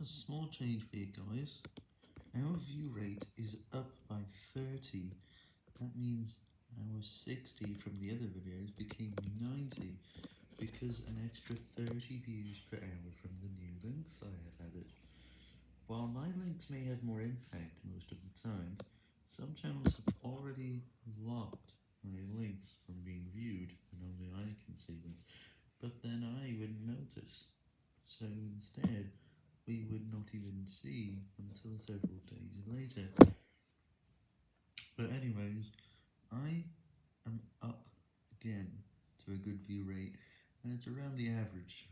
A small change for you guys. Our view rate is up by 30. That means our 60 from the other videos became 90 because an extra 30 views per hour from the new links I have added. While my links may have more impact most of the time, some channels have already locked my links from being viewed when only I can see them, but then I wouldn't notice. So instead, we would not even see until several days later. But anyways, I am up again to a good view rate, and it's around the average